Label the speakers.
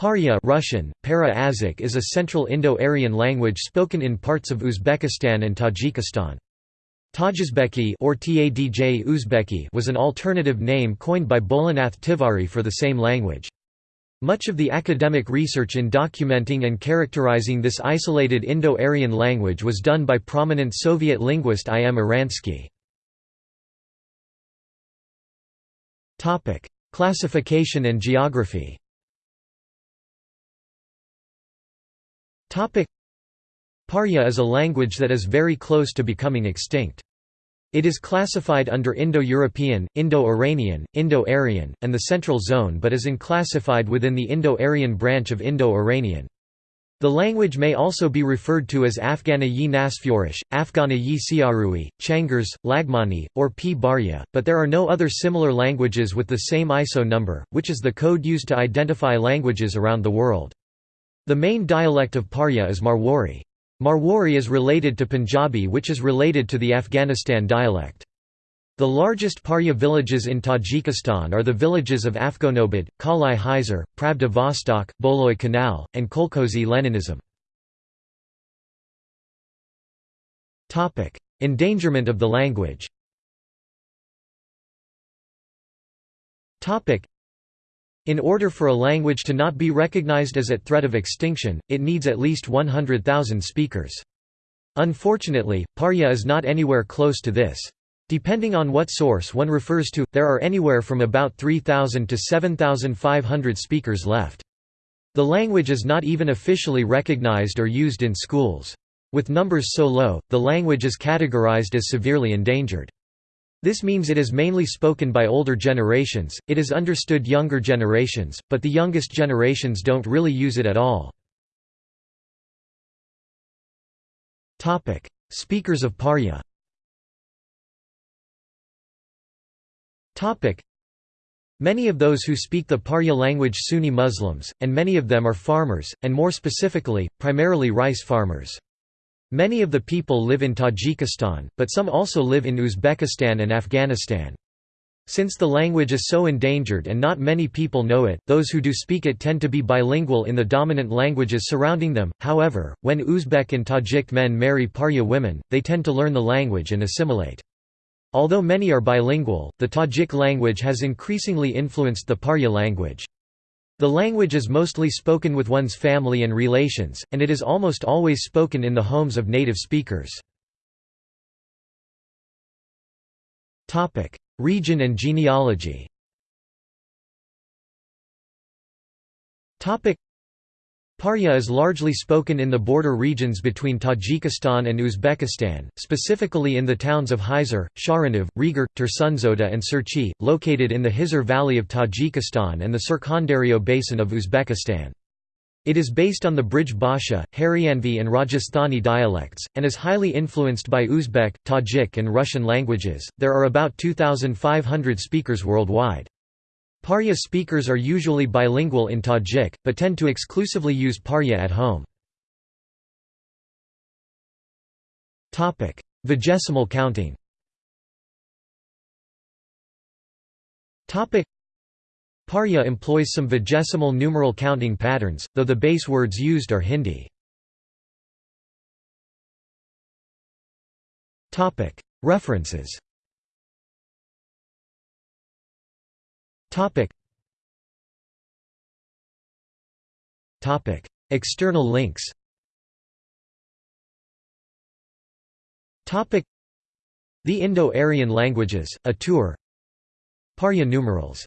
Speaker 1: Parya Russian, para is a Central Indo-Aryan language spoken in parts of Uzbekistan and Tajikistan. Tajuzbeki or Tadj Uzbeki was an alternative name coined by Bholanath Tiwari for the same language. Much of the academic research in documenting and characterizing this isolated Indo-Aryan language was done by prominent Soviet linguist I. M. Oranskiy. Classification and geography Parya is a language that is very close to becoming extinct. It is classified under Indo-European, Indo-Iranian, Indo-Aryan, and the Central Zone but is unclassified within the Indo-Aryan branch of Indo-Iranian. The language may also be referred to as Afghana yi Nasfurish, Afghana yi Siarui, Changers, Laghmani, or P. Barya, but there are no other similar languages with the same ISO number, which is the code used to identify languages around the world. The main dialect of Parya is Marwari. Marwari is related to Punjabi which is related to the Afghanistan dialect. The largest Parya villages in Tajikistan are the villages of Afghanobad, Kalai Hyzer, Pravda Vostok, Boloi Canal, and Kolkhozy Leninism. Endangerment of the language in order for a language to not be recognized as at threat of extinction, it needs at least 100,000 speakers. Unfortunately, Parya is not anywhere close to this. Depending on what source one refers to, there are anywhere from about 3,000 to 7,500 speakers left. The language is not even officially recognized or used in schools. With numbers so low, the language is categorized as severely endangered. This means it is mainly spoken by older generations, it is understood younger generations, but the youngest generations don't really use it at all. Speakers of Parya Many of those who speak the Parya language Sunni Muslims, and many of them are farmers, and more specifically, primarily rice farmers. Many of the people live in Tajikistan, but some also live in Uzbekistan and Afghanistan. Since the language is so endangered and not many people know it, those who do speak it tend to be bilingual in the dominant languages surrounding them. However, when Uzbek and Tajik men marry Parya women, they tend to learn the language and assimilate. Although many are bilingual, the Tajik language has increasingly influenced the Parya language. The language is mostly spoken with one's family and relations, and it is almost always spoken in the homes of native speakers. Region and genealogy Parya is largely spoken in the border regions between Tajikistan and Uzbekistan, specifically in the towns of Hyzer, Sharanov, Regar, Tursunzoda and Surchi, located in the Hyzer Valley of Tajikistan and the Surkhandarya basin of Uzbekistan. It is based on the Brij Bhasha, Haryanvi and Rajasthani dialects, and is highly influenced by Uzbek, Tajik and Russian languages. There are about 2,500 speakers worldwide. Parya speakers are usually bilingual in Tajik, but tend to exclusively use Parya at home. Vigesimal counting. Parya employs some vigesimal numeral counting patterns, though the base words used are Hindi. References Topic. Topic. External links Topic. The Indo-Aryan languages, a tour Parya numerals